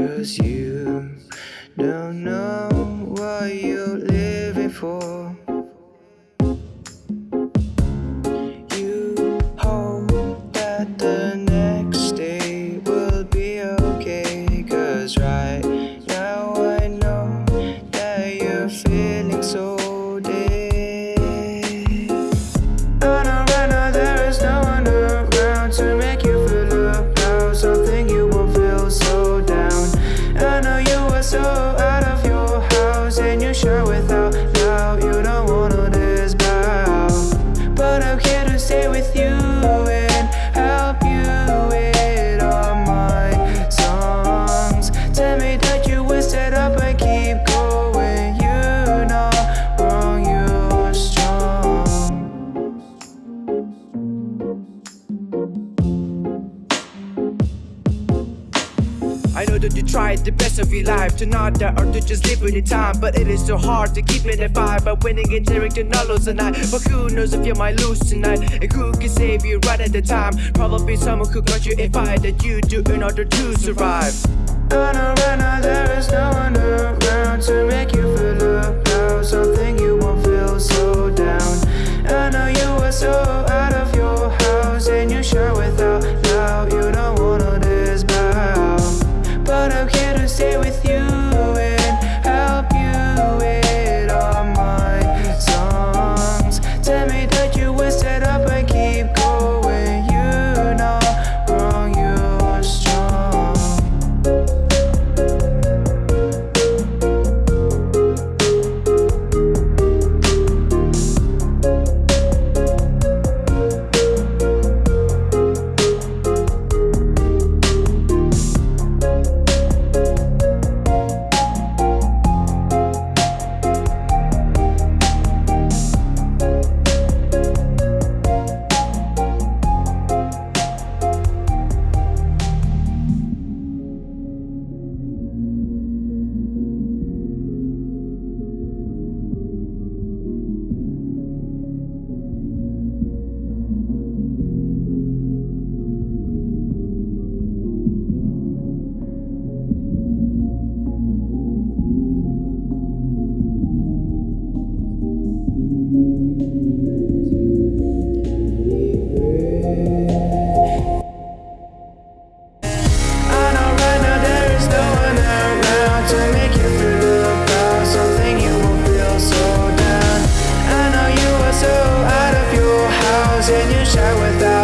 Cause you don't know what you're living for. That you try the best of your life to not die or to just live with the time But it is so hard to keep it at five. By winning and daring to not lose tonight But who knows if you might lose tonight? And who can save you right at the time? Probably someone who got you a fight that you do in order to survive. Know right now there is no one around to make you in you shower without